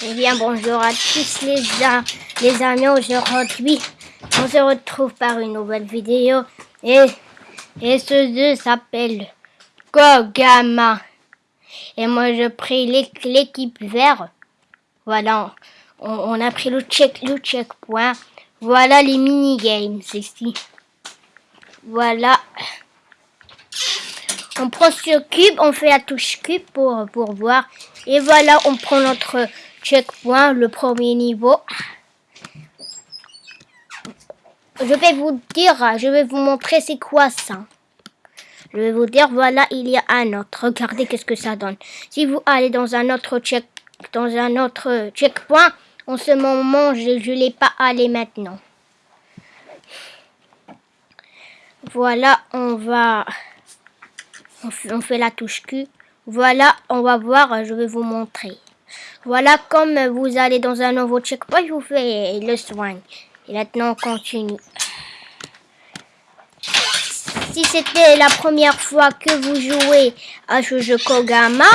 Eh bien, bonjour à tous les, les amis. Aujourd'hui, on se retrouve par une nouvelle vidéo. Et, et ce jeu s'appelle Kogama. Et moi, je prie l'équipe vert. Voilà, on, a pris le, check, le checkpoint. Voilà les mini-games ici. Voilà. On prend ce cube, on fait la touche cube pour, pour voir. Et voilà, on prend notre checkpoint, le premier niveau. Je vais vous dire, je vais vous montrer c'est quoi ça. Je vais vous dire, voilà, il y a un autre. Regardez qu'est-ce que ça donne. Si vous allez dans un autre check, dans un autre checkpoint, en ce moment, je ne l'ai pas allé maintenant. Voilà, on va... On fait la touche Q. Voilà, on va voir, je vais vous montrer. Voilà, comme vous allez dans un nouveau checkpoint, je vous fais le soin. Et maintenant, on continue. Si c'était la première fois que vous jouez à ce jeu Kogama,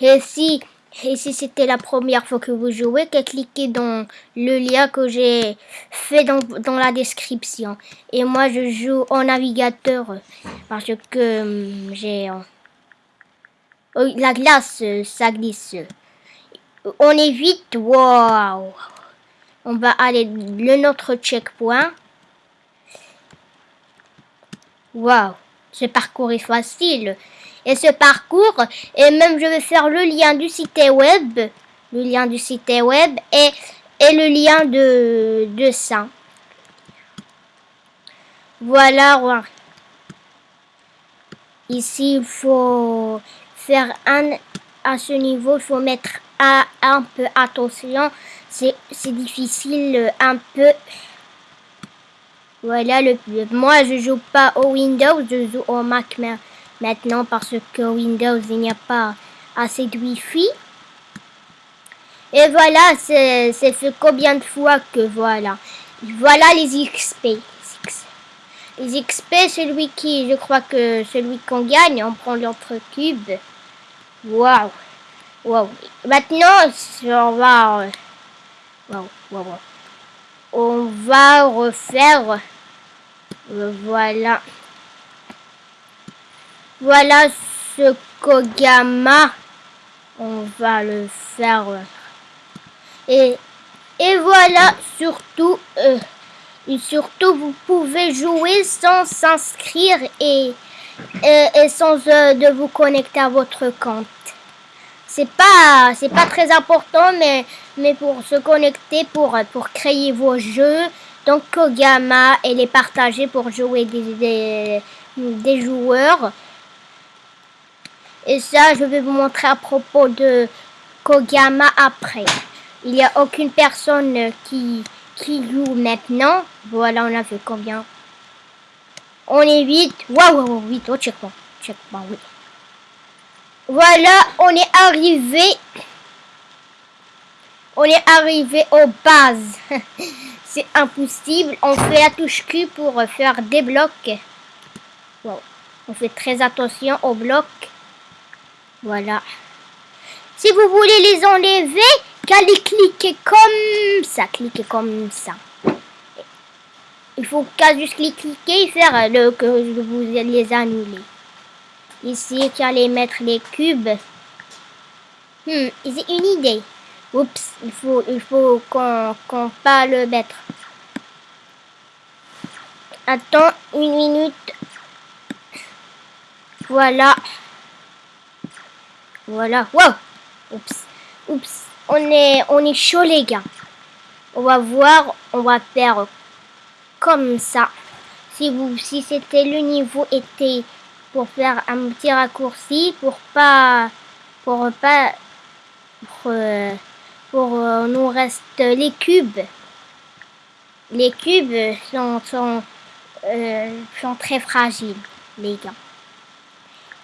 et si et si c'était la première fois que vous jouez, cliquez dans le lien que j'ai fait dans, la description. Et moi, je joue en navigateur parce que hum, j'ai... Oh, la glace, ça glisse. On est vite. Wow. On va aller le notre checkpoint. Wow. Ce parcours est facile et ce parcours. Et même je vais faire le lien du site web, le lien du site web et, le lien de, de. Voilà. Ici, il faut faire un à ce niveau, il faut mettre un, un peu attention. C'est difficile un peu. Voilà le Moi, je joue pas au Windows, je joue au Mac maintenant parce que Windows, il n'y a pas assez de Wi-Fi. Et voilà, c'est fait combien de fois que voilà. Voilà les XP. Les XP, celui qui, je crois que celui qu'on gagne, on prend l'autre cube. Waouh. Waouh. Maintenant, on va... Waouh, waouh, On va refaire... Euh, voilà. Voilà ce Kogama. On va le faire. Et, et voilà, surtout, euh, surtout, vous pouvez jouer sans s'inscrire et, et, sans euh, de vous connecter à votre compte. C'est pas, c'est pas très important, mais, mais pour se connecter, pour, pour créer vos jeux, donc Kogama et les partager pour jouer des, des, des joueurs. Et ça, je vais vous montrer à propos de Kogama après. Il n'y a aucune personne qui, qui joue maintenant. Voilà, on a fait combien On est 8. Waouh, wow, 8. Oh, check pas. Check pas, oui. Voilà, on est arrivé. On est arrivé aux bases. C'est impossible. On fait la touche Q pour faire des blocs. Wow. On fait très attention aux blocs. Voilà. Si vous voulez les enlever, qu'allez cliquer comme ça. Cliquez comme ça. Il faut qu'à juste cliquer et faire le que vous les annuler. Ici, qu'allez mettre les cubes. Hmm, c'est une idée. Oups, il faut, il faut qu'on pas le mettre. Attends une minute. Voilà. Voilà. Wow. Oups. Oups. On est, on est chaud, les gars. On va voir. On va faire comme ça. Si vous, si c'était le niveau était pour faire un petit raccourci pour pas, pour pas, pour, pour euh, nous reste les cubes. Les cubes sont, sont, euh, sont très fragiles, les gars.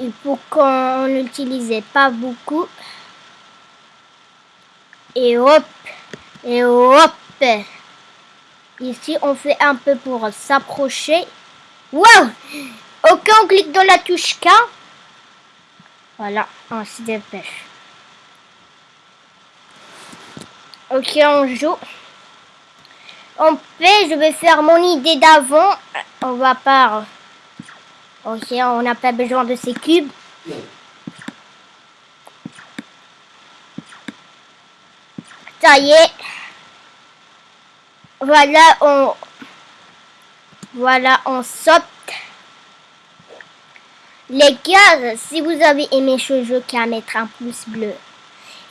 Il faut qu'on n'utilisait pas beaucoup. Et hop, et hop. Ici, on fait un peu pour s'approcher. Wow Ok, on clique dans la touche K. Voilà, on se dépêche. Ok, on joue. On fait, je vais faire mon idée d'avant. On va pas... Ok, on n'a pas besoin de ces cubes. Ça y est. Voilà, on... Voilà, on saute. Les gars, si vous avez aimé ce jeu, qu'à mettre un pouce bleu.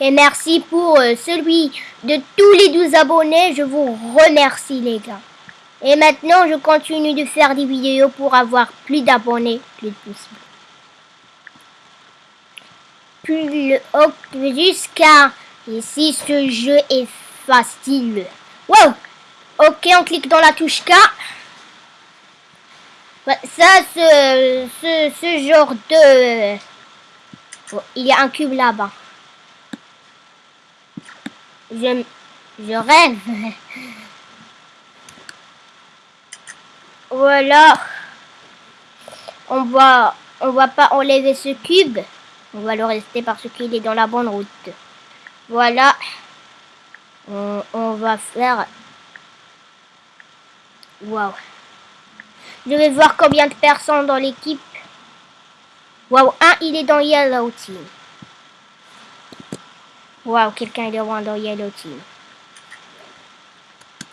Et merci pour euh, celui de tous les 12 abonnés. Je vous remercie les gars. Et maintenant, je continue de faire des vidéos pour avoir plus d'abonnés, plus de pouces bleus. Plus jusqu'à ici, ce jeu est facile. Wow! Ok, on clique dans la touche K. Ça, ce, ce, ce genre de... Il y a un cube là-bas. Je, je rêve. voilà. On va, on va pas enlever ce cube. On va le rester parce qu'il est dans la bonne route. Voilà. On, on va faire... Waouh. Je vais voir combien de personnes dans l'équipe. Waouh, un, il est dans Yellow Team. Waouh, quelqu'un est loin dans Yellow Team.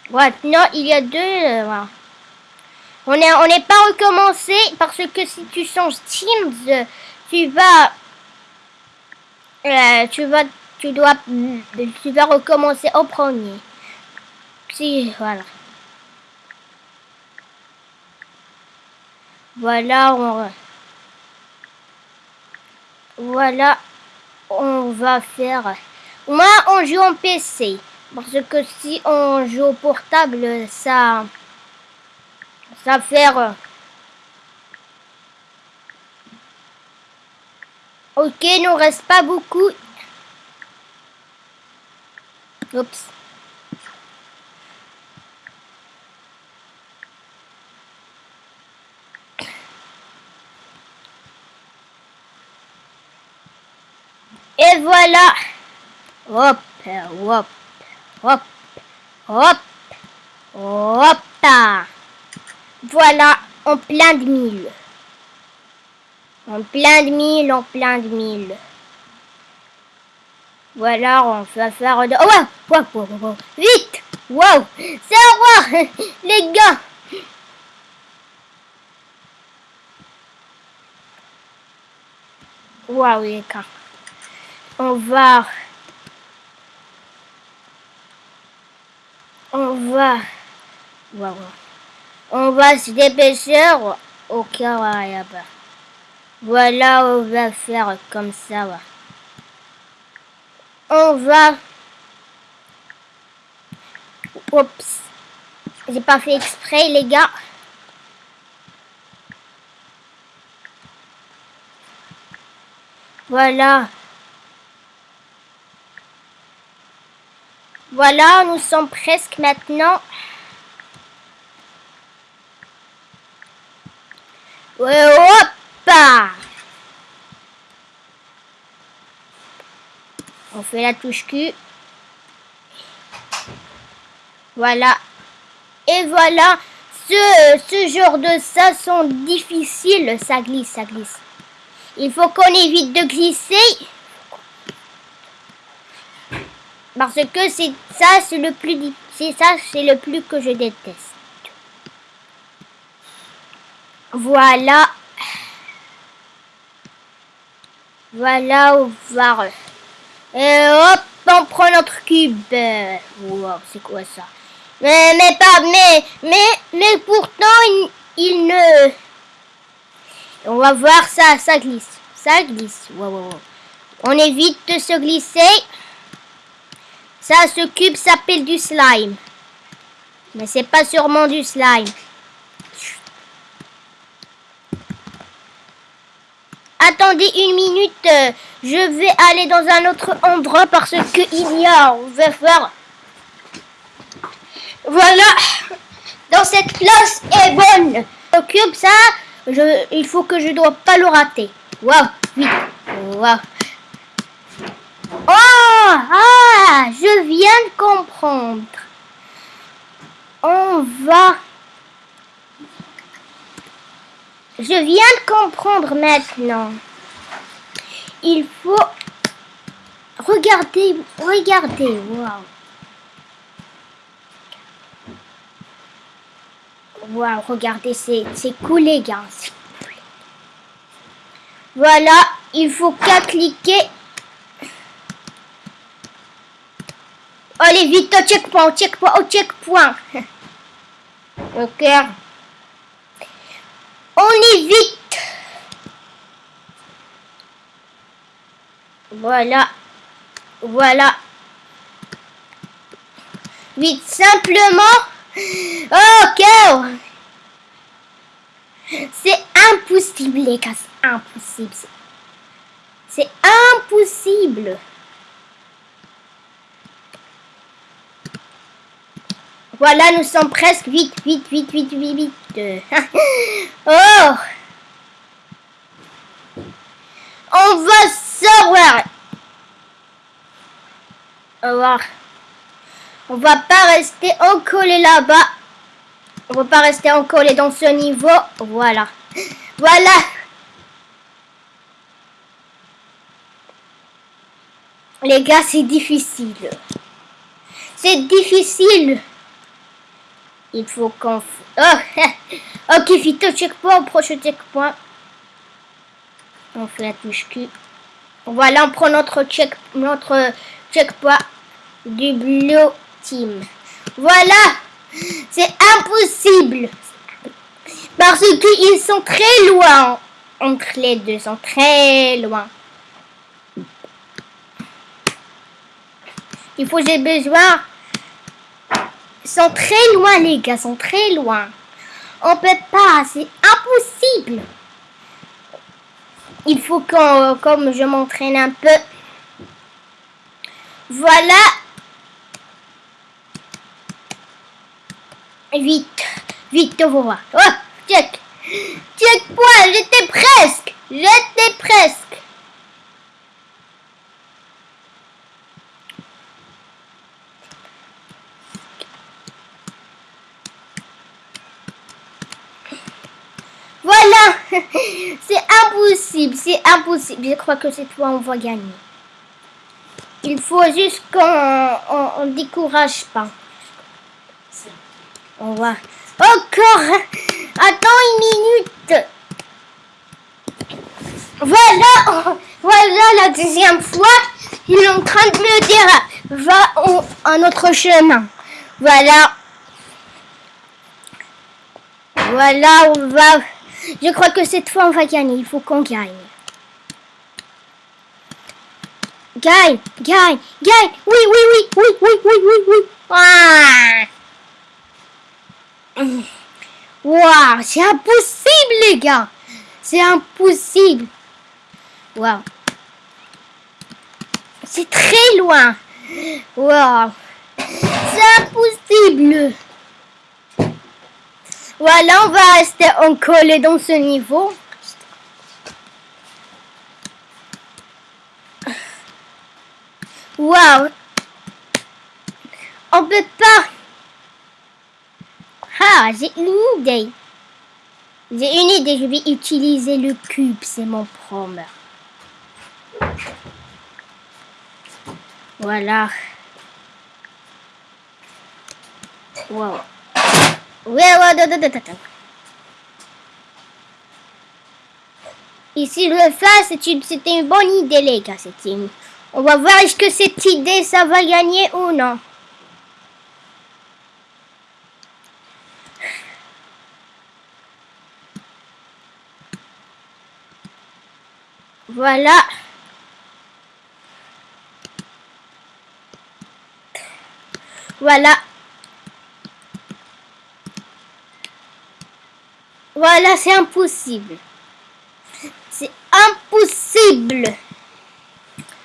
Ouais, non, il y a deux. Euh, on n'est on n'est pas recommencé parce que si tu changes Teams, tu vas... Euh, tu vas... Tu dois... Tu vas recommencer au premier. Si, voilà. Voilà, on... Voilà, on va faire... Moi, on joue en PC. Parce que si on joue au portable, ça... Ça fait... Euh, ok, il nous reste pas beaucoup. Oups. Et voilà. Hop, hop, hop, hop, hop. Voilà, en plein de mille. En plein de mille, en plein de mille. Voilà, on va faire de... Oh, wow, wow, wow, Vite Wow C'est un roi Les gars Waouh, les gars on va on va on va se dépêcher au cas voilà on va faire comme ça on va oups. J'ai pas fait exprès les gars. Voilà Voilà, nous sommes presque maintenant. hop On fait la touche Q. Voilà. Et voilà. Ce, ce genre de ça sont difficiles. Ça glisse, ça glisse. Il faut qu'on évite de glisser. Parce que c'est ça, c'est le plus c'est ça, c'est le plus que je déteste. Voilà. Voilà, on va. Et hop, on prend notre cube. Wow, c'est quoi ça? Mais, mais pas, mais, mais, mais pourtant, il, ne... On va voir ça, ça glisse. Ça glisse. Wow, On évite de se glisser. Ça, ce cube s'appelle du slime. Mais c'est pas sûrement du slime. Attendez une minute, euh, je vais aller dans un autre endroit parce que il y a, on va faire... Voilà, dans cette place est bonne. Le cube, ça, il faut que je dois pas le rater. Waouh, vite, waouh. Oh Ah Je viens de comprendre. On va... Je viens de comprendre maintenant. Il faut... Regardez, regardez, waouh. Waouh, regardez, c'est cool les gars. Voilà, il faut qu'à cliquer Allez, vite au checkpoint, au checkpoint, au checkpoint. ok. On y vite. Voilà. Voilà. Vite, simplement. Ok. C'est impossible, les gars. C'est impossible. C'est impossible. Voilà, nous sommes presque vite, vite, vite, vite, vite, vite. oh On va savoir. Au revoir. On va pas rester encollé là-bas. On va pas rester encollé dans ce niveau. Voilà. Voilà. Les gars, c'est difficile. C'est difficile. Il faut qu'on... Oh Ok, vite au checkpoint, prochain checkpoint. On fait la touche Q. Voilà, on prend notre check, notre checkpoint du Blue Team. Voilà C'est impossible Parce qu'ils sont très loin entre les deux, sont très loin. Il faut j'ai besoin sont très loin, les gars, sont très loin. On peut pas, c'est impossible. Il faut qu'on, comme je m'entraîne un peu. Voilà. Vite, vite, on va Oh, check. Check point, j'étais presque. J'étais presque. c'est impossible, c'est impossible. Je crois que cette fois, on va gagner. Il faut juste qu'on ne décourage pas. On va... Encore Attends une minute Voilà Voilà la deuxième fois. Il est en train de me dire va un autre chemin. Voilà. Voilà, on va... Je crois que cette fois, on va gagner. Il faut qu'on gagne. Gagne, gagne, gagne. Oui, oui, oui, oui, oui, oui, oui, oui. Ah. Wow, c'est impossible, les gars. C'est impossible. Wow. C'est très loin. Wow. C'est impossible. Voilà, on va rester collé dans ce niveau. Waouh On peut pas... Ah, j'ai une idée. J'ai une idée, je vais utiliser le cube, c'est mon prom. Voilà. Wow. Ici, le face, c'était une bonne idée, les gars. Une... On va voir est-ce que cette idée, ça va gagner ou non. Voilà. Voilà. Voilà, c'est impossible. C'est impossible.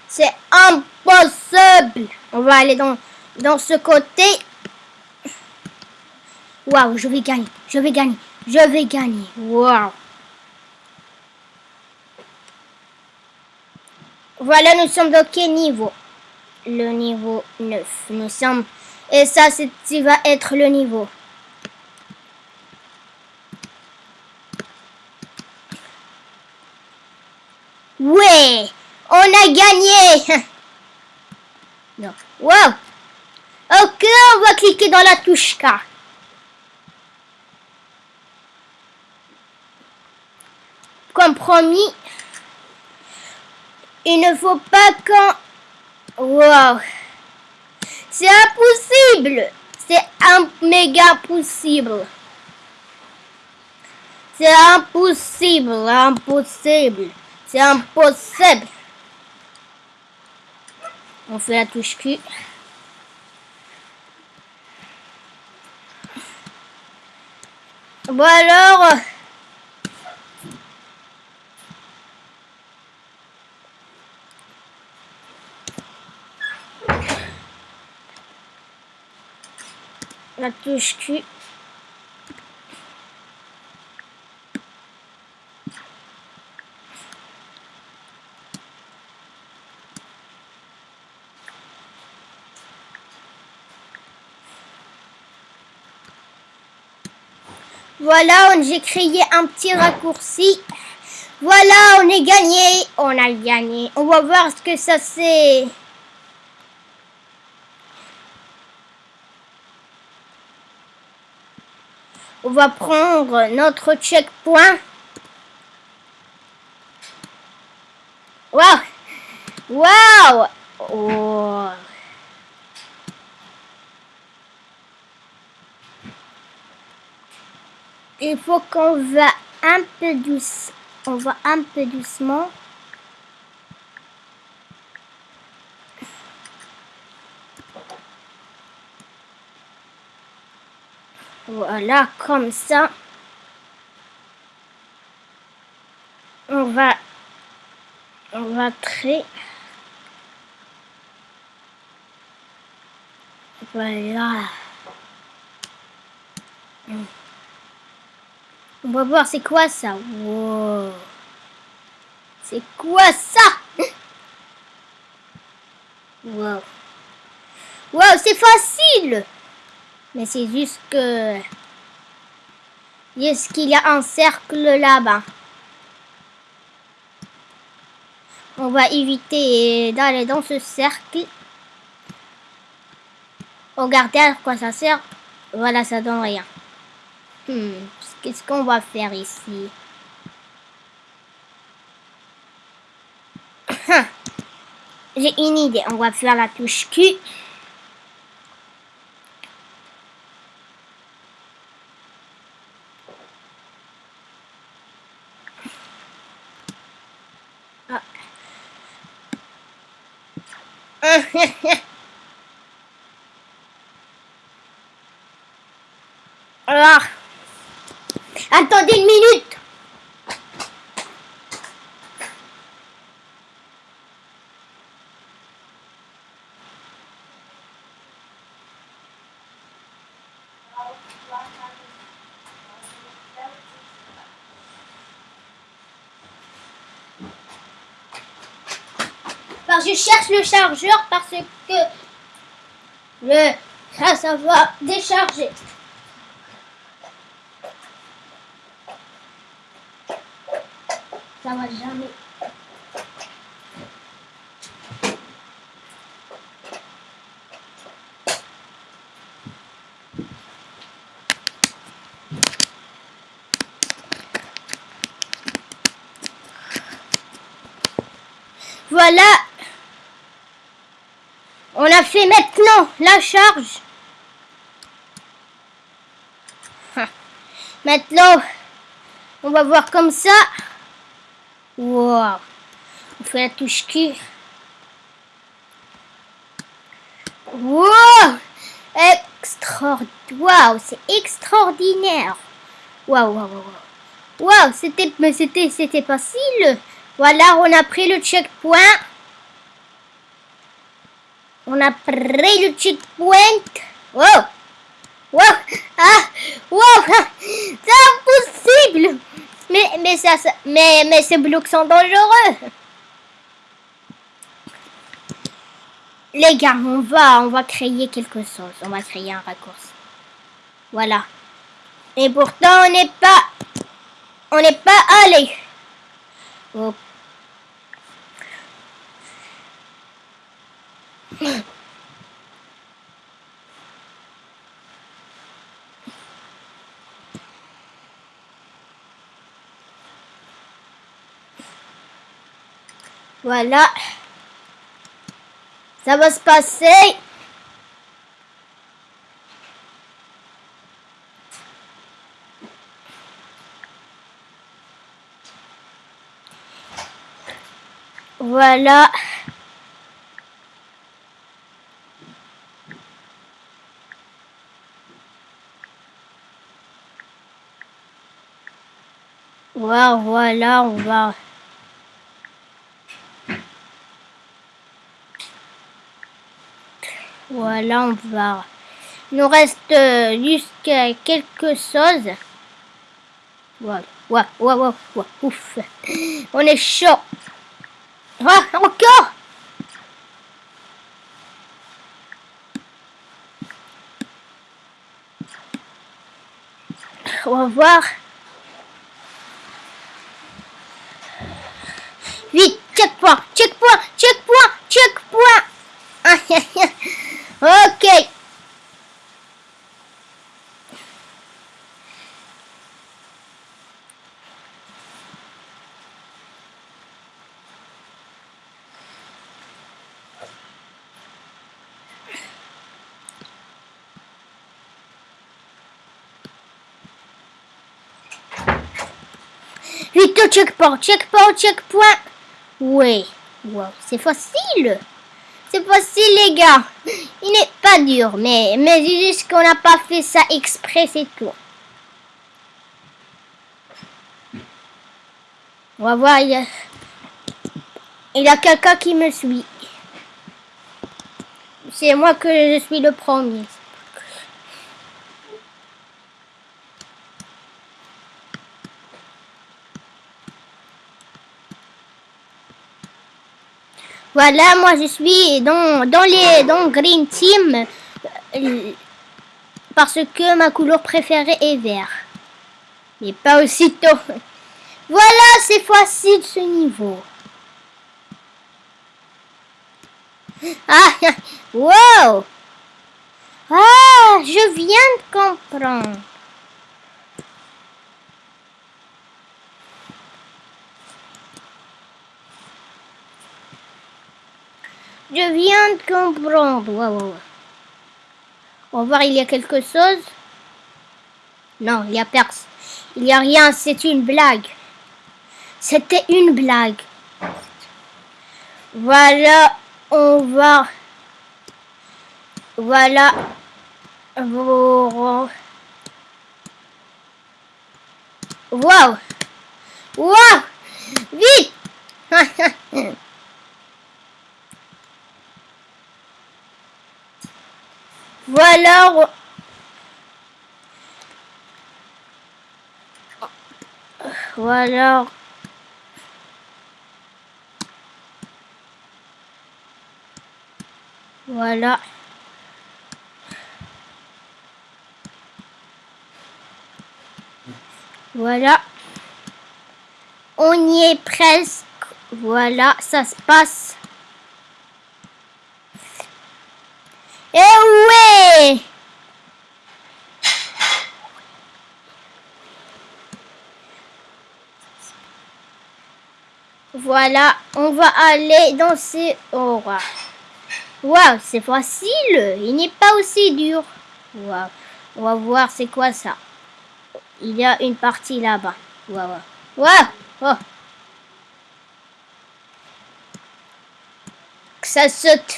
C'est impossible. On va aller dans, ce côté. Waouh, je vais gagner. Je vais gagner. Je vais gagner. Waouh. Voilà, nous sommes dans quel niveau? Le niveau 9. Nous sommes... Et ça, c'est va être le niveau Ouais, on a gagné. non. Wow. Ok, on va cliquer dans la touche K. Comme promis, il ne faut pas qu'on... Wow. C'est impossible. C'est un méga possible. C'est impossible, impossible. C'est impossible. On fait la touche Q. Bon alors... La touche Q. Voilà, j'ai créé un petit raccourci. Voilà, on est gagné. On a gagné. On va voir ce que ça c'est. On va prendre notre checkpoint. Waouh Waouh oh. Il faut qu'on va un peu douce. On va un peu doucement. Voilà, comme ça. On va, on va très... Voilà. On va voir c'est quoi ça? Wow. C'est quoi ça? Wow. Wow, c'est facile mais c'est juste que... Est-ce qu'il y a un cercle là-bas? On va éviter d'aller dans ce cercle. Regardez à quoi ça sert. Voilà, ça donne rien. Hmm, qu'est-ce qu'on va faire ici J'ai une idée. On va faire la touche Q. Attendez une minute. Je cherche le chargeur parce que le ça, ça décharger. Ça va jamais. Voilà on a fait maintenant la charge. Maintenant, on va voir comme ça. Wow. On fait la touche Q. Wow. Extraordinaire. c'est extraordinaire. Waouh, waouh, waouh. Waouh, c'était, mais c'était, c'était facile. Voilà, on a pris le checkpoint. On a pris le checkpoint. Wow! Wow! Ah! Wow! C'est impossible! Mais, mais, ça, mais, mais ces blocs sont dangereux. Les gars, on va, on va créer quelque chose. On va créer un raccourci. Voilà. Et pourtant, on n'est pas, on n'est pas allé. Voilà. Ça va se passer. Voilà. Voilà, on va... Voilà, on va... Il nous reste euh, juste quelque chose. Voilà. Ouf. On est chaud. Ah, encore? On va voir. Vite, checkpoint, checkpoint, checkpoint, checkpoint. ok. Vite au checkpoint, checkpoint, checkpoint. Oui, wow, c'est facile. C'est facile les gars. Il n'est pas dur, mais, mais juste qu'on n'a pas fait ça exprès, c'est tout. On va voir, il y a, il y a quelqu'un qui me suit. C'est moi que je suis le premier. Voilà, moi je suis dans, dans les dans Green Team euh, parce que ma couleur préférée est vert. Mais pas aussitôt. Voilà, c'est facile ce niveau. Ah, wow! Ah, je viens de comprendre. Je viens de comprendre. On va voir, il y a quelque chose. Non, il y a personne. Il n'y a rien, c'est une blague. C'était une blague. Voilà, on va... Voilà. Wow. Wow. Wow. Vite. Voilà. Voilà. Voilà. Voilà. On y est presque. Voilà, ça se passe. Eh ouais Voilà, on va aller danser au roi. Waouh, c'est facile. Il n'est pas aussi dur. Waouh. On va voir c'est quoi ça. Il y a une partie là-bas. Waouh. Waouh. Oh. Ça saute.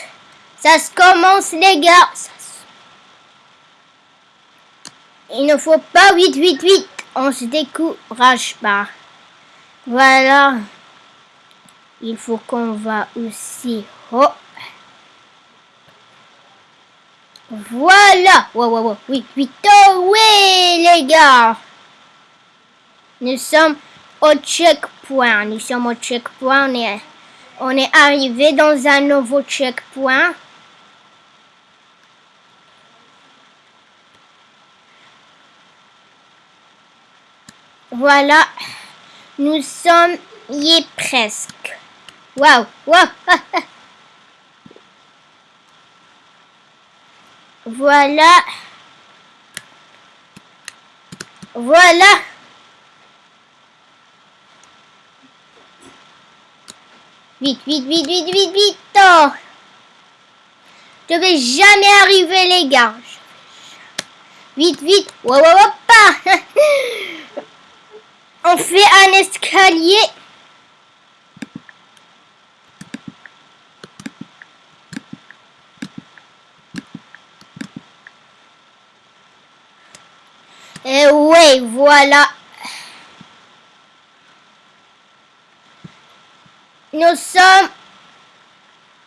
Ça se commence, les gars. Il ne faut pas vite, vite, vite. On se décourage pas. Voilà. Il faut qu'on va aussi. Voilà. Wow, wow, wow. Oui, vite. Oh, oui, les gars. Nous sommes au checkpoint. Nous sommes au checkpoint. On est arrivé dans un nouveau checkpoint. Voilà, nous sommes y est presque. Waouh, waouh. Voilà. Voilà. Vite, vite, vite, vite, vite, vite. Oh. Je vais jamais arriver, les gars. Vite, vite. Wow, wow, pas. On fait un escalier. Et ouais, voilà. Nous sommes...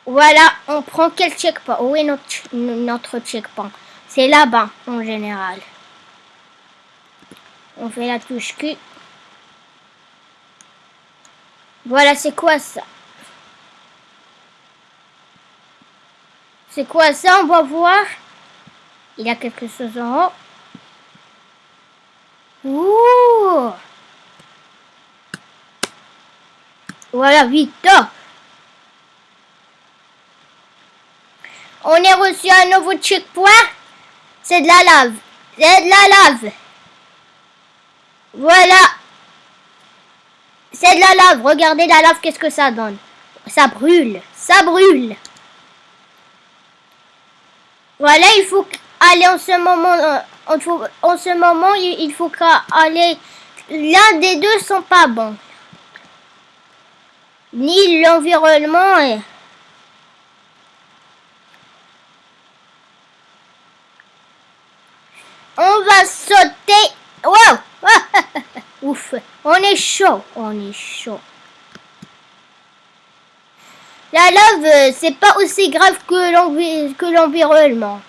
Voilà, on prend quel checkpoint? Où est notre, notre checkpoint? C'est là-bas, en général. On fait la touche Q. Voilà, c'est quoi ça? C'est quoi ça? On va voir. Il y a quelque chose en haut. Ouh Voilà, vite On est reçu un nouveau checkpoint. C'est de la lave. C'est de la lave. Voilà. C'est de la lave. Regardez la lave, qu'est-ce que ça donne? Ça brûle. Ça brûle. Voilà, il faut aller en ce moment. Euh, en ce moment, il faut aller. L'un des deux sont pas bons. Ni l'environnement. On va sauter. Wow Ouf, on est chaud, on est chaud. La lave, euh, c'est pas aussi grave que l'environnement.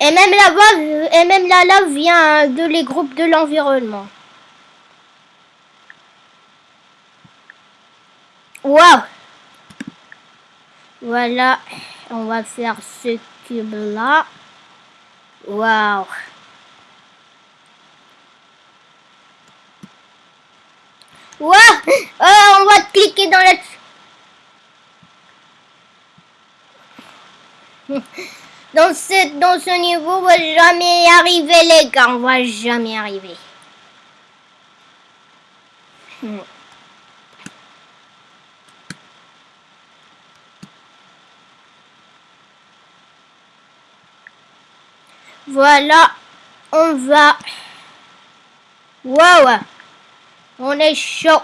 Et même la lave, et même la lave vient de les groupes de l'environnement. Wow. Voilà, on va faire ce cube là. Wow. Oh, On va cliquer dans la... Dans ce, dans ce niveau, on va jamais y arriver, les gars. On va jamais y arriver. Voilà, on va... Wow on est chaud.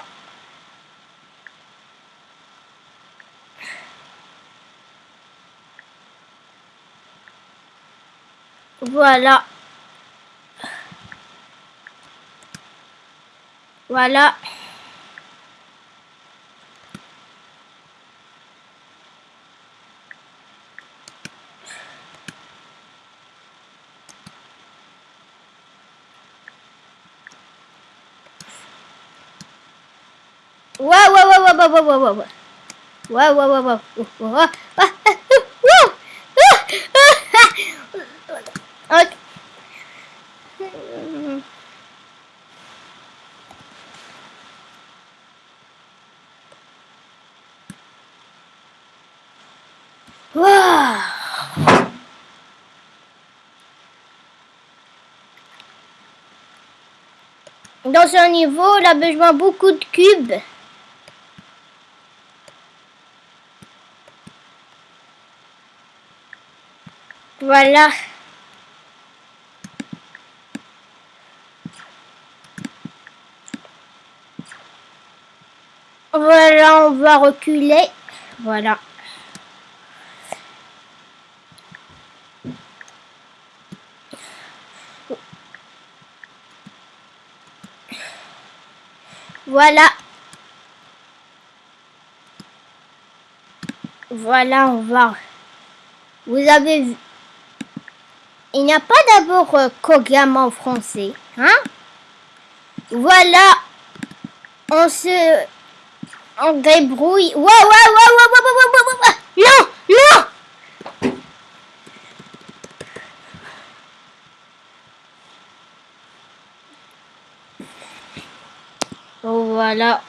Voilà. Voilà. Wow, wow, wow, wow. wow. Okay. Wow. Dans ce niveau, a besoin beaucoup de cubes. Voilà. Voilà, on va reculer. Voilà. Voilà. Voilà, on va. Vous avez vu. Il n'y a pas d'abord euh, Kogama en français. Hein? Voilà. On se... On débrouille. Waouh, waouh, waouh, waouh, Non, non. Oh, voilà.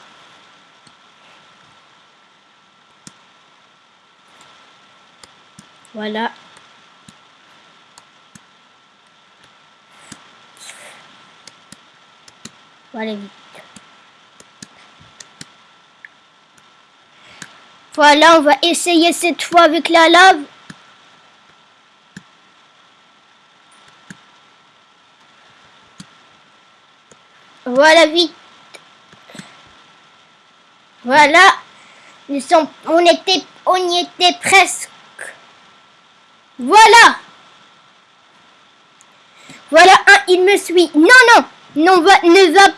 Voilà. Voilà vite. Voilà, on va essayer cette fois avec la lave. Voilà, vite. Voilà. Nous sommes, on était, on y était presque. Voilà. Voilà un, il me suit. Non, non, non, va, ne va.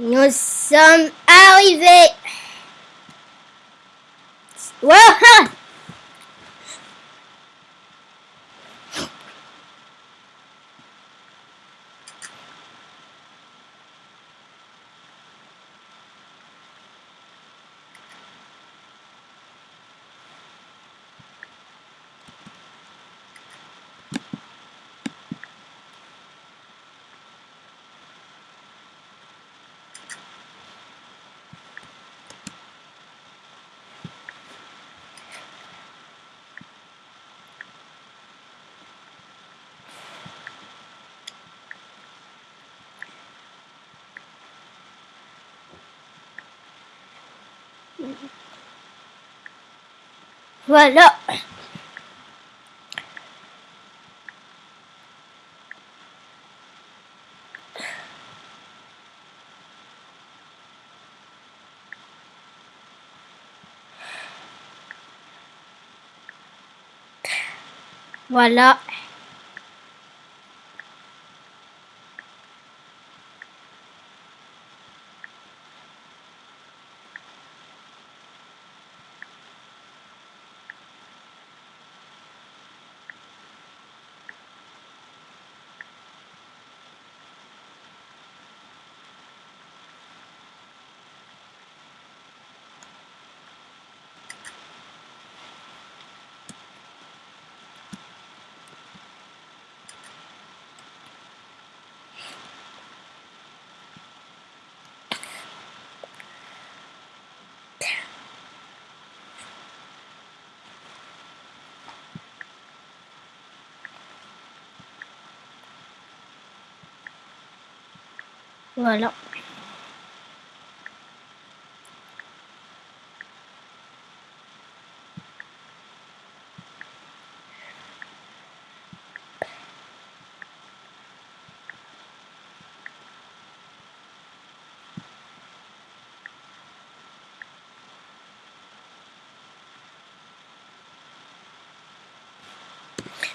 Nous sommes arrivés. Wow Voilà. Voilà. Voilà.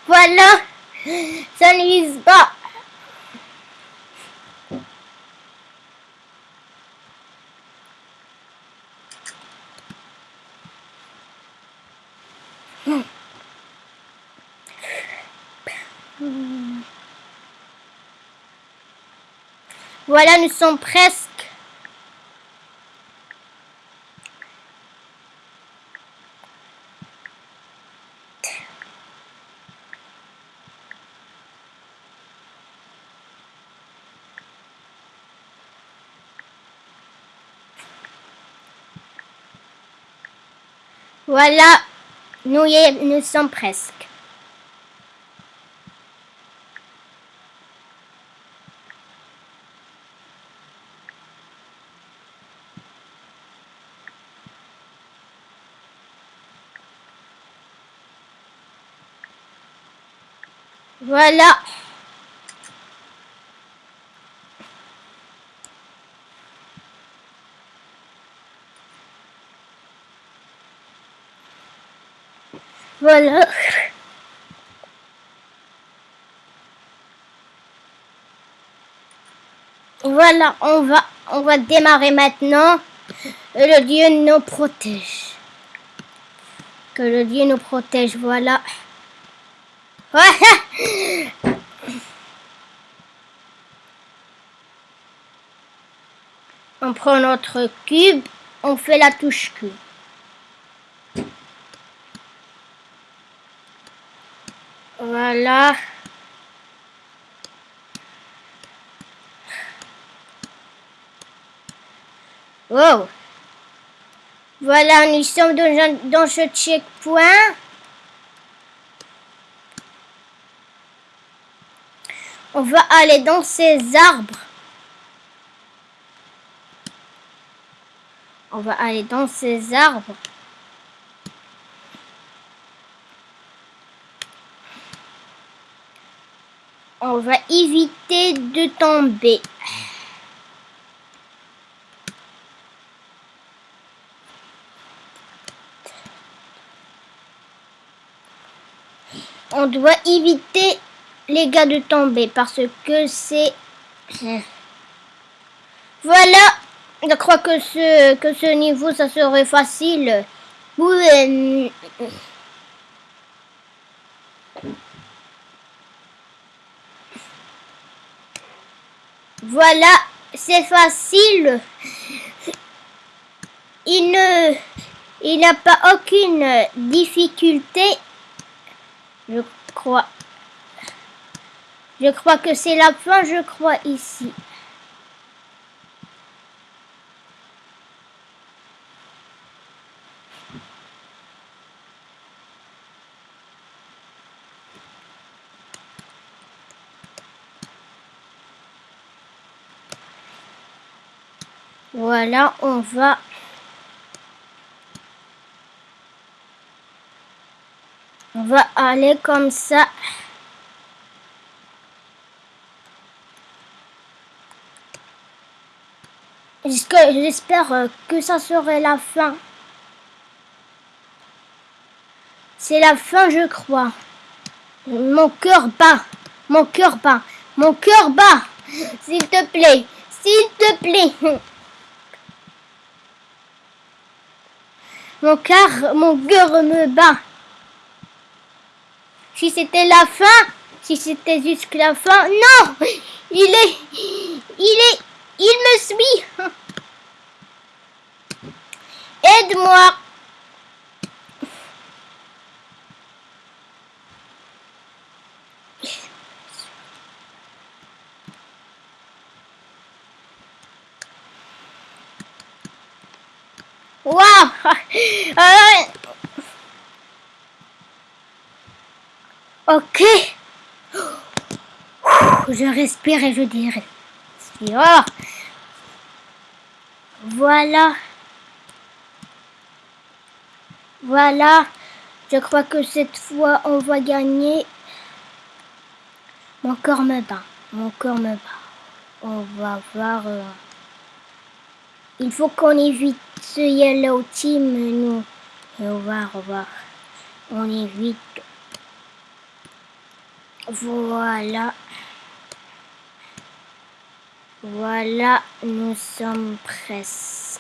Voilà, ça ne vise pas. Voilà, nous sommes presque. Voilà, nous, y nous sommes presque. Voilà. Voilà. Voilà, on va, on va démarrer maintenant. Le Dieu nous protège. Que le Dieu nous protège, voilà. On prend notre cube, on fait la touche Q. Voilà. Wow. Voilà, nous sommes dans ce checkpoint. On va aller dans ces arbres. On va aller dans ces arbres. On va éviter de tomber. On doit éviter les gars de tomber parce que c'est... Voilà, je crois que ce, que ce niveau, ça serait facile. Voilà, c'est facile. Il ne... Il n'a pas aucune difficulté. Je crois. Je crois que c'est la fin, je crois, ici. Voilà, on va... On va aller comme ça. J'espère euh, que ça serait la fin. C'est la fin, je crois. Mon cœur bat. Mon cœur bat. Mon cœur bat. S'il te plaît. S'il te plaît. Mon cœur, mon cœur me bat. Si c'était la fin, si c'était jusqu'à la fin, non Il est... Il est... Il me suit Aide-moi Waouh Ok. Je respire et je dirais. Voilà. Voilà. Je crois que cette fois, on va gagner. Mon corps me bat. Mon corps me bat. On va voir. Euh, il faut qu'on évite ce yellow team, nous. Et on va revoir. On évite. Voilà. Voilà, nous sommes presque.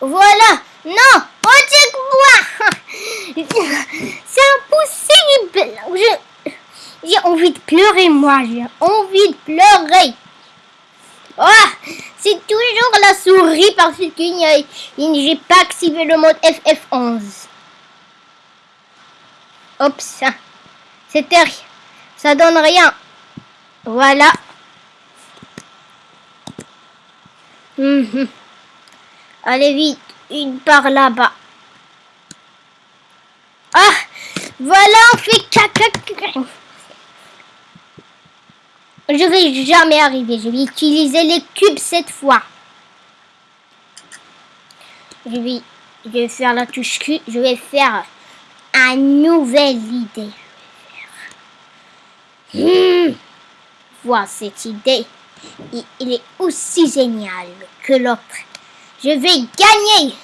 Voilà Non Retiens-moi C'est impossible J'ai envie de pleurer, moi. J'ai envie de pleurer. Oh, c'est toujours la souris parce que j'ai pas activé le mode FF11. Hop, ça. C'était rien. Ça donne rien. Voilà. Mhm. Allez vite, une par là-bas. Ah Voilà, on fait caca. Je vais jamais arriver. Je vais utiliser les cubes cette fois. Je vais, je vais faire la touche Q. Je vais faire une nouvelle idée. Hmm. Vois cette idée il est aussi génial que l'autre. Je vais gagner.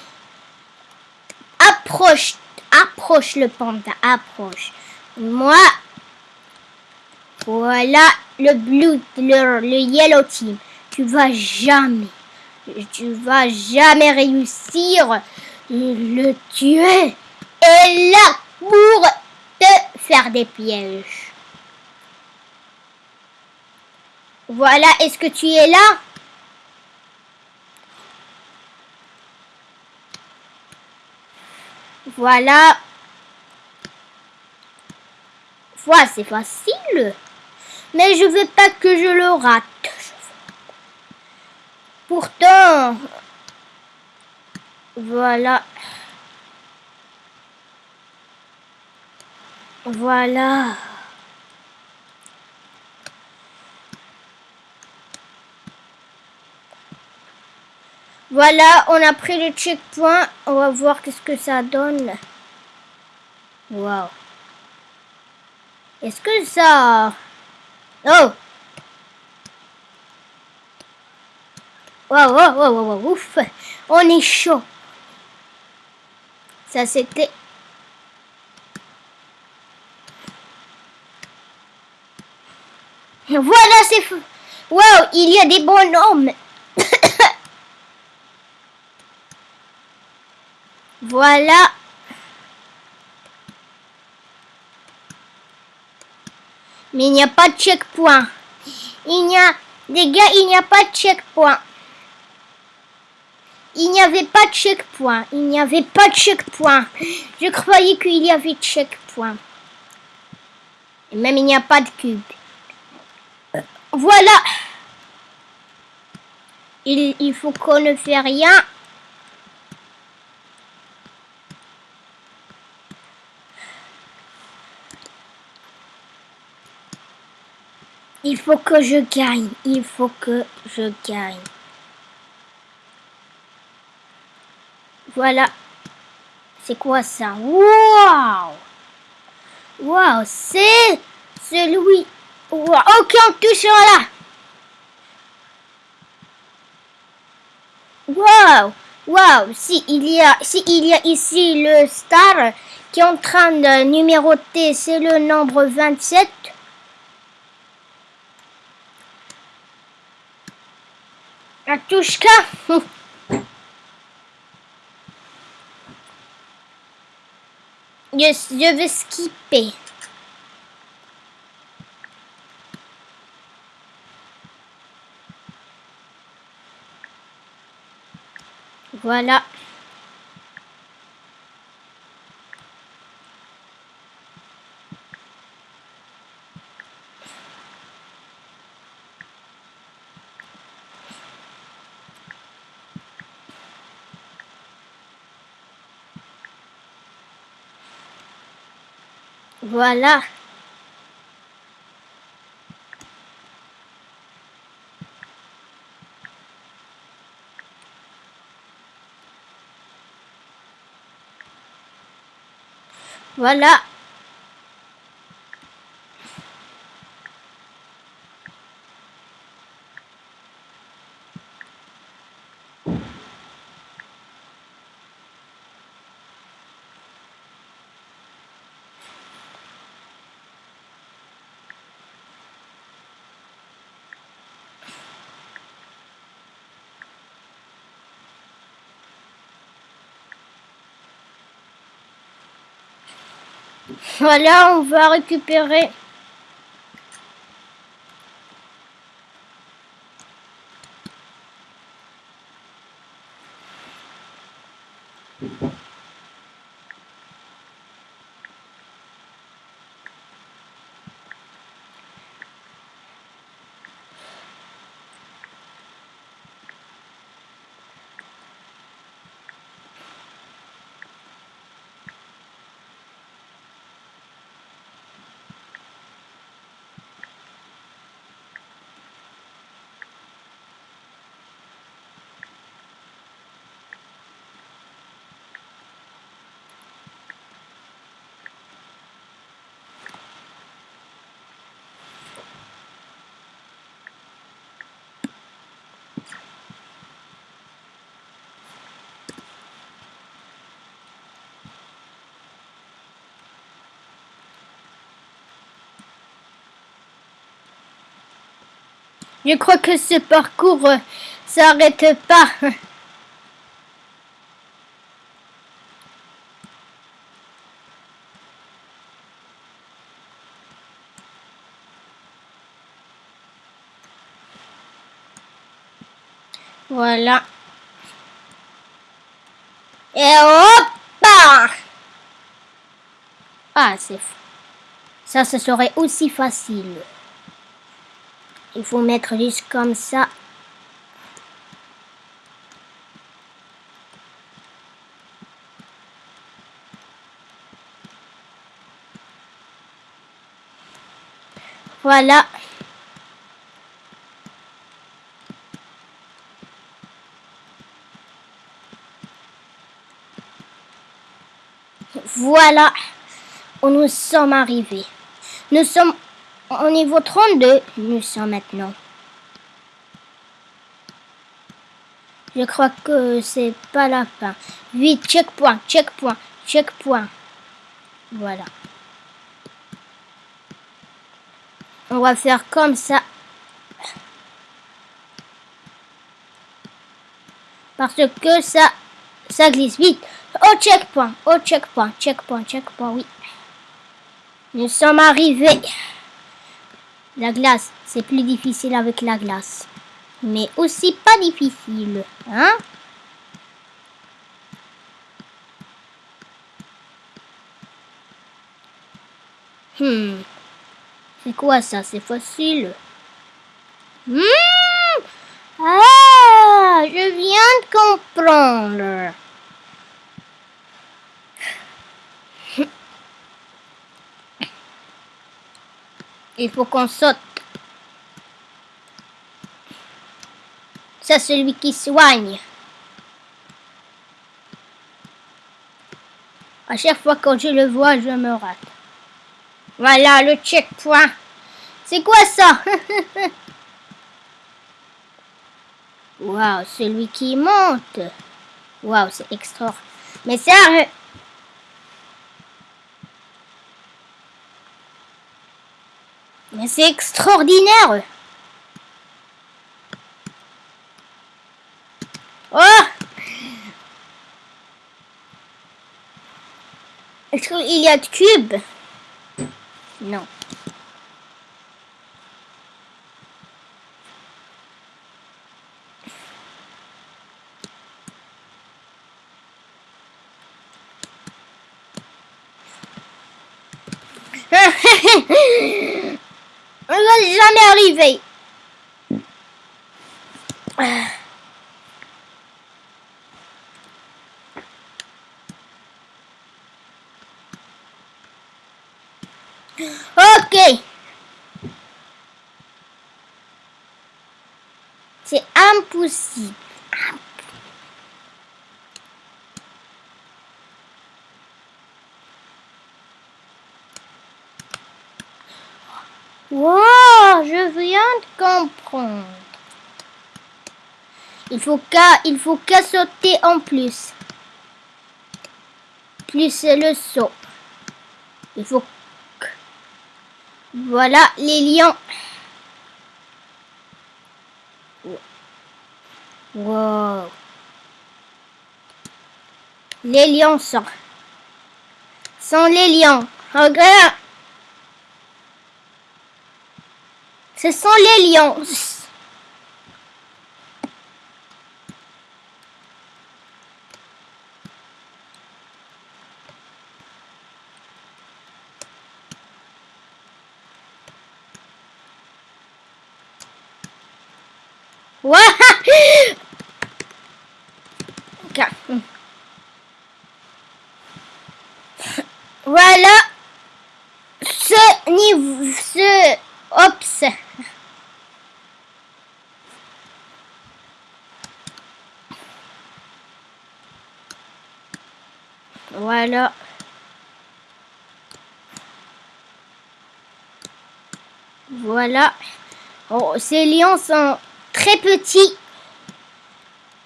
Approche, approche le panda, approche. Moi, voilà le blue, le, yellow team. Tu vas jamais, tu vas jamais réussir le tuer. Et là pour te faire des pièges. Voilà, est-ce que tu es là? Voilà. fois, c'est facile. Mais je veux pas que je le rate. Pourtant, voilà. Voilà. Voilà, on a pris le checkpoint. On va voir qu'est-ce que ça donne. Wow. Est-ce que ça... Oh Wow, wow, wow, wow, ouf On est chaud. Ça, c'était... Voilà, c'est... Wow, il y a des bonhommes Voilà. Mais il n'y a pas de checkpoint. Il n'y a... Les gars, il n'y a pas de checkpoint. Il n'y avait pas de checkpoint. Il n'y avait pas de checkpoint. Je croyais qu'il y avait de checkpoint. Et même il n'y a pas de cube. Voilà. Il, il faut qu'on ne fait rien. Il faut que je gagne. Il faut que je gagne. Voilà. C'est quoi ça? Waouh Waouh C'est celui... Wow. Ok, on touche là. Waouh Waouh Si il y a, si il y a ici le star qui est en train de numéroter, c'est le nombre 27. Atushka je, je vais skipper. Voilà. Voilà. Voilà. Voilà, on va récupérer. Je crois que ce parcours euh, s'arrête pas. Voilà. Et hop Ah, c'est Ça, ce serait aussi facile. Il faut mettre juste comme ça. Voilà. Voilà où nous sommes arrivés. Nous sommes au niveau 32. Nous sommes maintenant. Je crois que c'est pas la fin. 8, checkpoint, checkpoint, checkpoint. Voilà. On va faire comme ça. Parce que ça, ça glisse vite. Au checkpoint, au checkpoint, checkpoint, checkpoint, oui. Nous sommes arrivés. La glace, c'est plus difficile avec la glace. Mais aussi pas difficile, hein? Hmm. C'est quoi ça? C'est facile. Hmm. Ah, je viens de comprendre. Il faut qu'on saute. C'est celui qui soigne. À chaque fois que je le vois, je me rate. Voilà le checkpoint. C'est quoi ça? Waouh, celui qui monte. Waouh, c'est extra. Mais ça... C'est extraordinaire. Oh Est-ce qu'il y a de cubes? Non. On va jamais arriver. Ok. C'est impossible. Wow, je viens de comprendre. Il faut qu'à il faut qu'à sauter en plus. Plus le saut. Il faut voilà les lions. Wow. Les lions sont. Sont les lions. Regarde. Ce sont les lions. Voilà ce niveau, ce ops. Voilà. Voilà. Oh, ces lions sont très petits.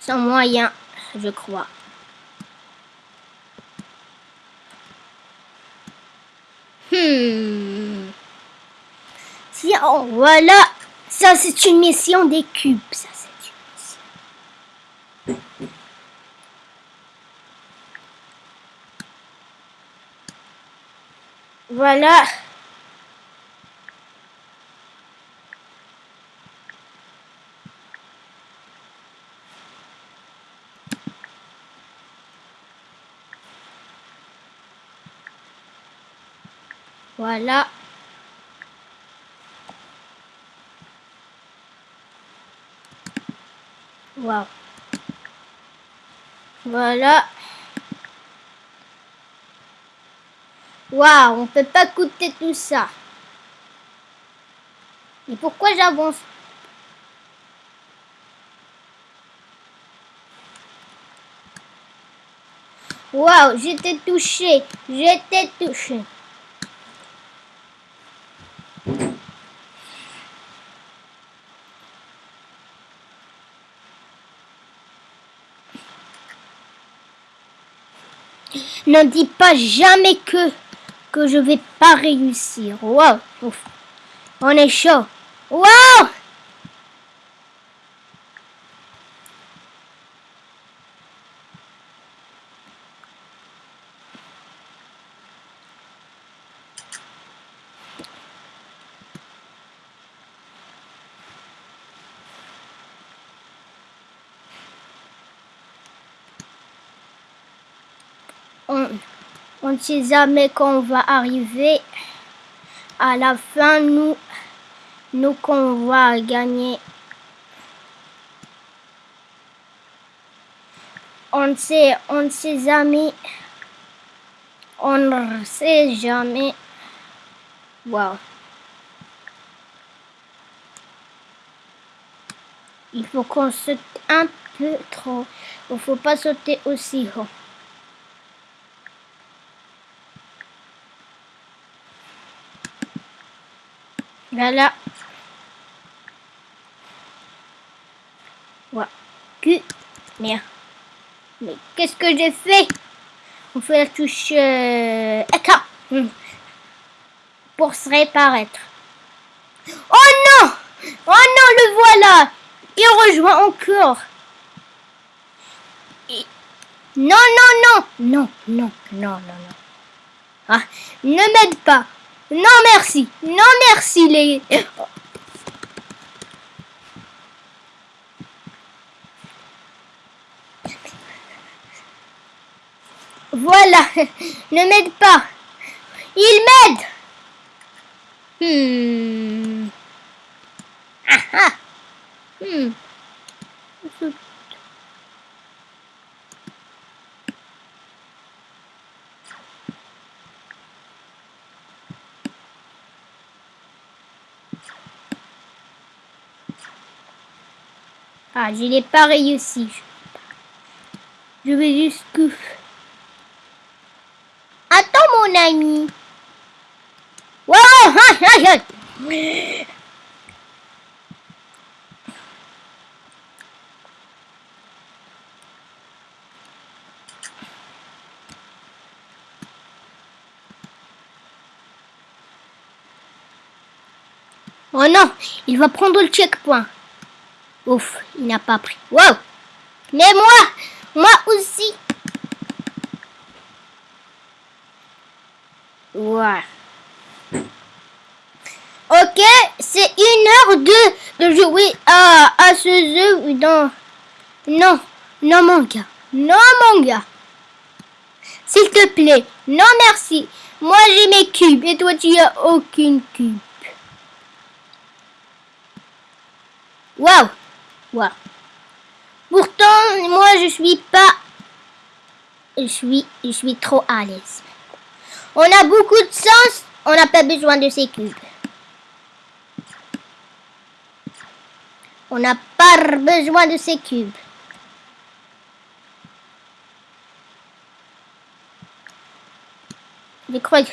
Sont moyens, je crois. Hmm. voilà. Ça, c'est une mission des cubes. Voilà. Voilà. Wow. Voilà. Waouh, on peut pas coûter tout ça. Et pourquoi j'avance? Waouh, j'étais touché. J'étais touché. Ne dis pas jamais que que je vais pas réussir. Waouh, on est chaud. Waouh on, on ne sait jamais quand on va arriver. À la fin, nous, nous qu'on va gagner. On ne sait, on ne sait jamais. On ne sait jamais. Wow. Il faut qu'on saute un peu trop. Il ne faut pas sauter aussi haut. Voilà. Que... Merde. Mais qu'est-ce que j'ai fait? On fait la touche euh... Hmm. Pour se réapparaître. Oh non Oh non, le voilà Il rejoint encore. Non, non, non Non, non, non, non, non. Ah, ne m'aide pas non merci. Non merci les... Voilà. Ne m'aide pas. Il m'aide. Hmm. Ah ah. Hmm. Ah, je n'ai pas réussi. Je vais juste... Attends, mon ami. Wow, Oh non, il va prendre le checkpoint. Ouf, il n'a pas pris. Wow Mais moi Moi aussi Ouais. Ok, c'est une heure de, de jouer à, à ce jeu dans... Non, non mon gars. Non mon gars. S'il te plaît. Non merci. Moi j'ai mes cubes et toi tu as aucune cube. Pourtant, moi, je suis pas... Je suis, je suis trop à l'aise. On a beaucoup de sens, on n'a pas besoin de ces cubes. On n'a pas besoin de ces cubes. Je crois que...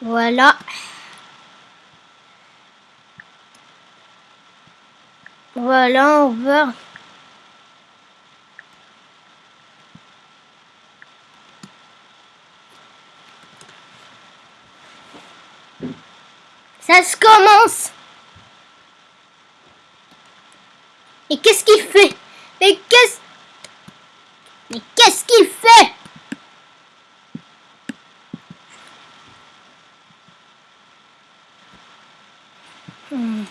Voilà. Voilà, on va... Ça se commence. Et qu'est-ce qu'il fait? Mais qu'est-ce... Mais qu'est-ce qu'il fait Hmm.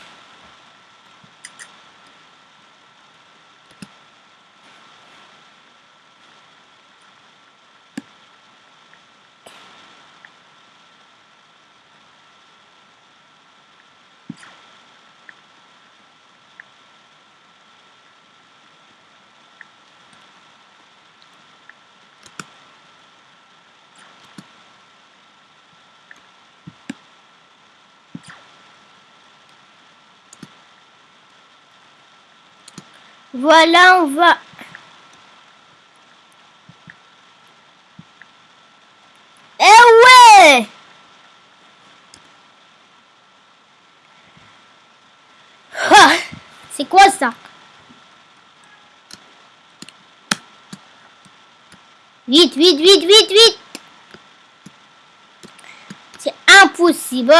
Voilà, on va... Eh ouais! C'est quoi ça? Vite, vite, vite, vite, vite! C'est impossible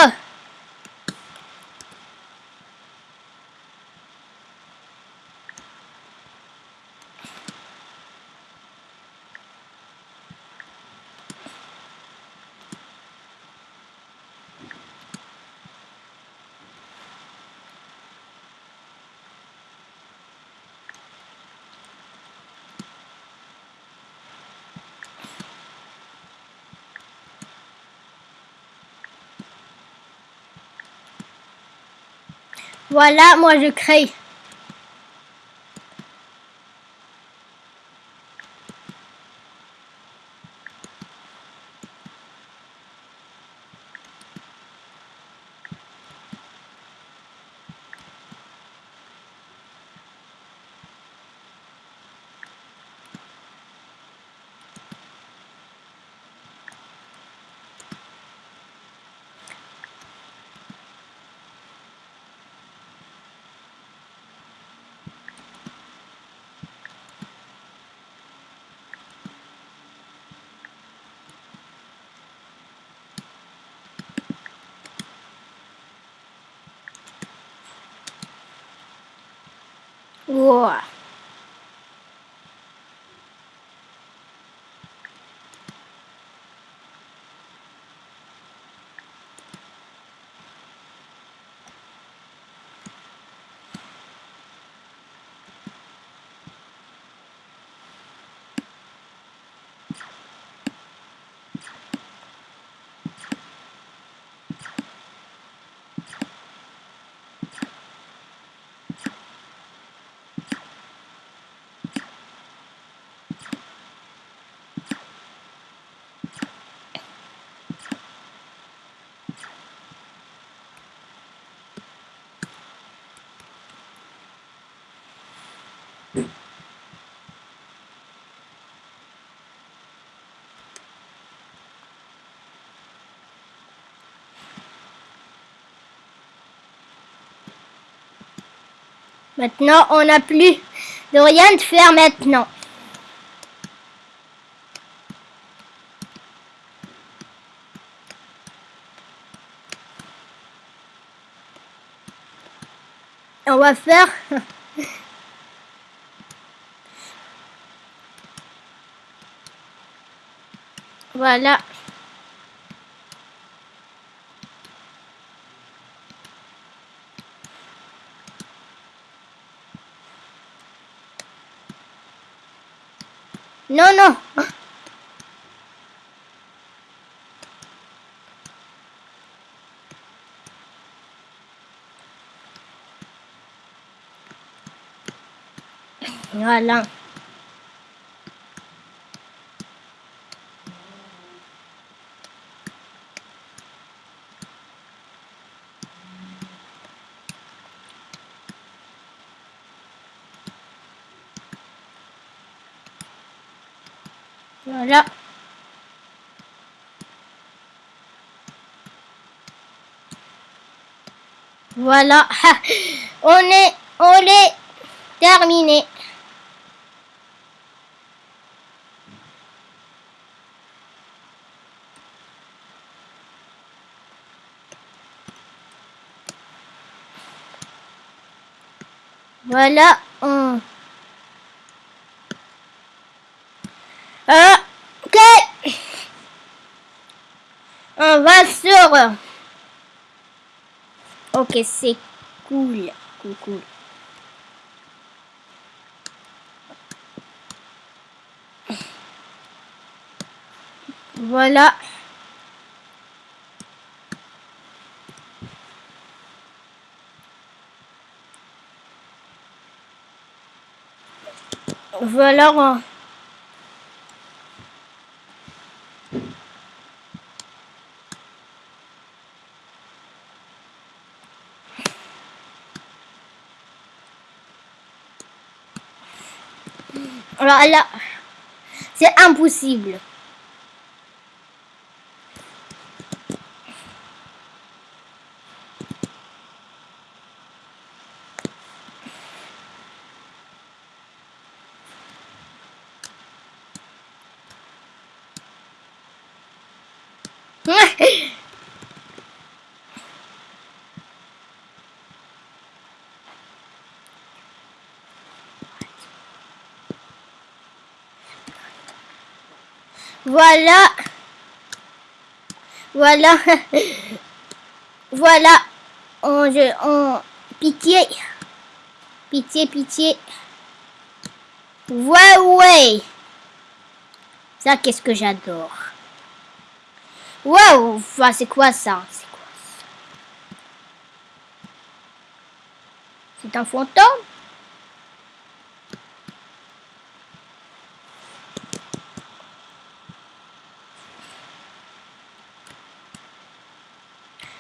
Voilà, moi je crée. Ouah. Maintenant, on n'a plus de rien de faire maintenant. On va faire... Voilà. Non, non. Voilà. Voilà. Voilà. On est, on est terminé. Voilà. On... Ah, ok. On Ok, c'est cool. Cool, cool. Voilà. Voilà. Alors c'est impossible. Voilà. Voilà. voilà. On, je, pitié. Pitié, pitié. Ouais, ouais. Ça, qu'est-ce que j'adore. Waouh, c'est quoi ça? C'est quoi ça? C'est un fantôme?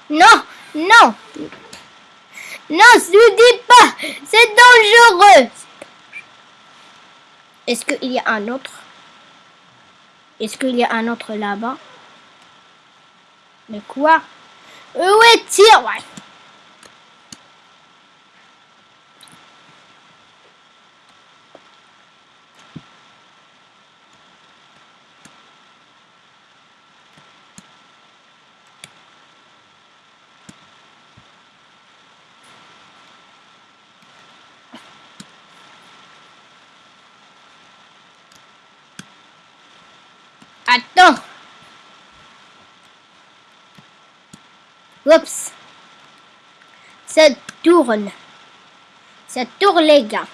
Non, non. Non, ne dis pas. C'est dangereux. Est-ce qu'il y a un autre? Est-ce qu'il y a un autre là-bas? Mais quoi? Où est-il? Ouais. Attends. Oups. Ça tourne. Ça tourne, les gars.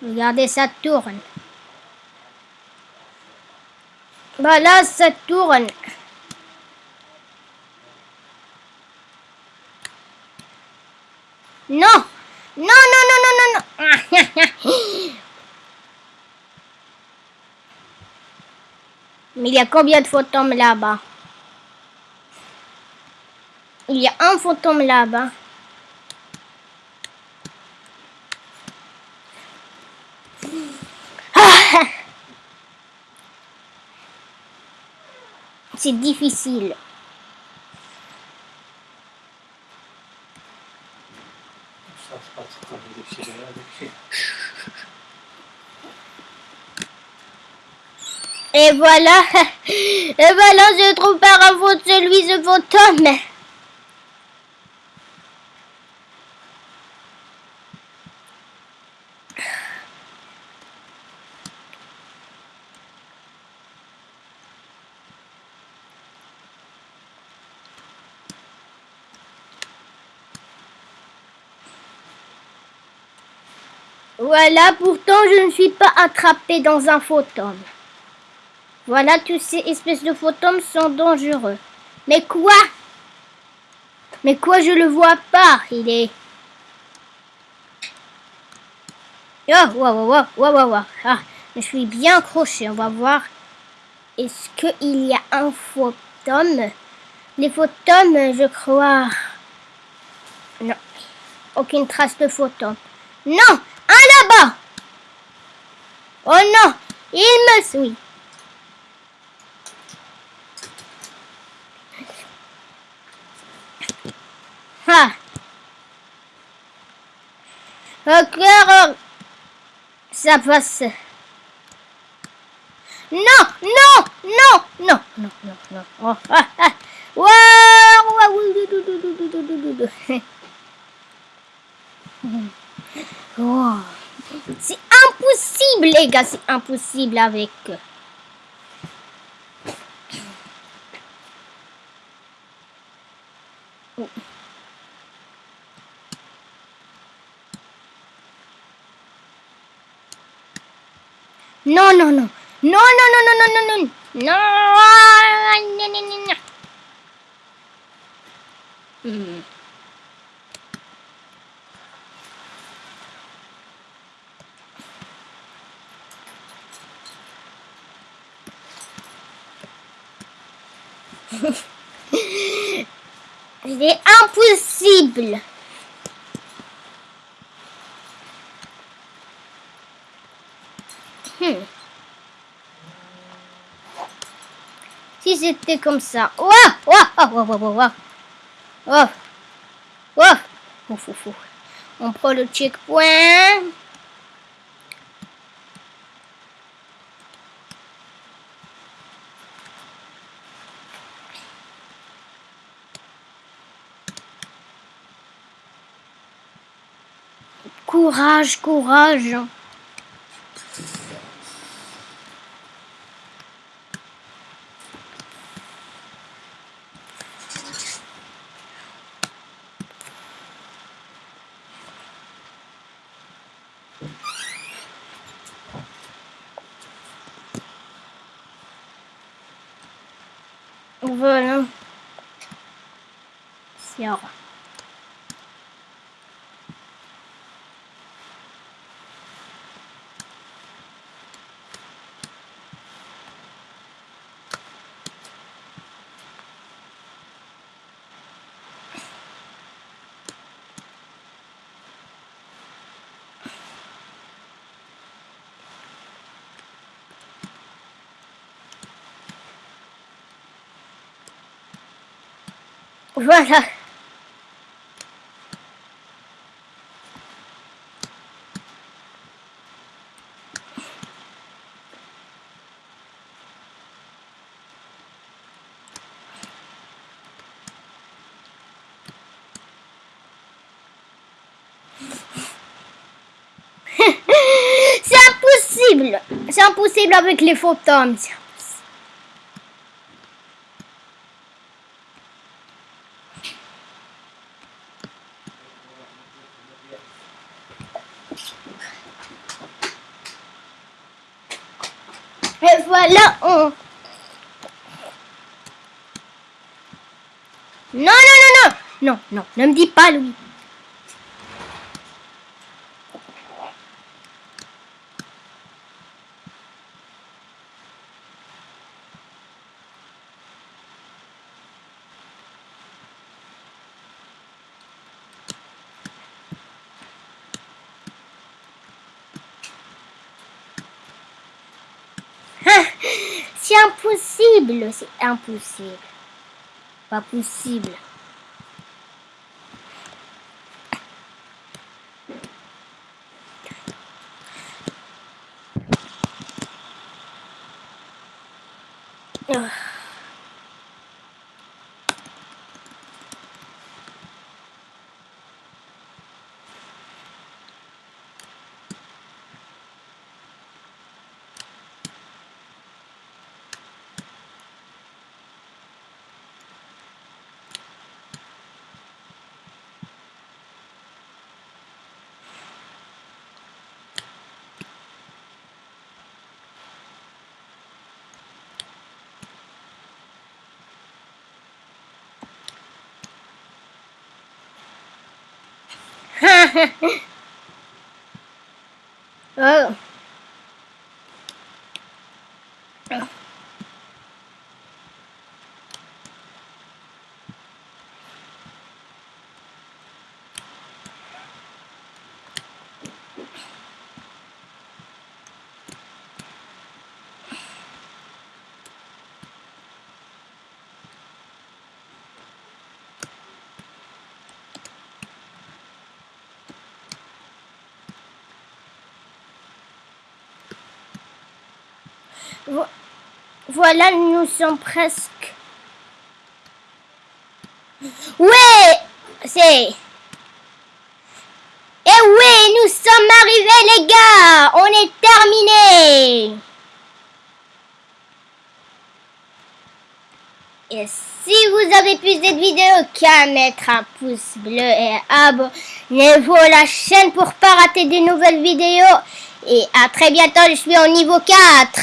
Regardez, ça tourne. Voilà, ça tourne. Non. Non, non, non, non, non, non. Mais il y a combien de fantômes là-bas? Il y a un fantôme là-bas. Ah! C'est difficile. Et voilà, et voilà, je trouve par un faute celui, ce fantôme. Voilà, pourtant je ne suis pas attrapé dans un fantôme. Voilà, tous ces espèces de fantômes sont dangereux. Mais quoi? Mais quoi, je le vois pas Il est... Oh, wow, wow, wow, wow. Ah, je suis bien accroché. On va voir. Est-ce qu'il y a un fantôme Les fantômes, je crois... Non. Aucune trace de fantôme. Non Oh non Il me suit. Ah. Encore. Ça passe. Non, non, non, non, non, non, non. Oh, ah, ah. Oh. C'est impossible, les gars, c'est impossible avec... Oh. Non, non, non. Non, non, non, non, non, non, non. Non, non, non, non, non. Hmm. C'est impossible. Hmm. Si c'était comme ça. Ouah. Ouah. Ouah. Ouf, ouf, ouf. On prend le checkpoint. Courage, courage. Voilà. Sûr. Voilà. C'est impossible. C'est impossible avec les fantômes. Voilà, on... Non, non, non, non Non, non, ne me dis pas, Louis. C'est impossible, c'est impossible. Pas possible. oh. Voilà, nous sommes presque. Ouais, c'est. Eh oui, nous sommes arrivés les gars, on est terminé. Et si vous avez plus cette vidéo, qu'à mettre un pouce bleu et abonnez-vous à la chaîne pour pas rater des nouvelles vidéos. Et à très bientôt, je suis au niveau 4.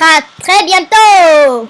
À très bientôt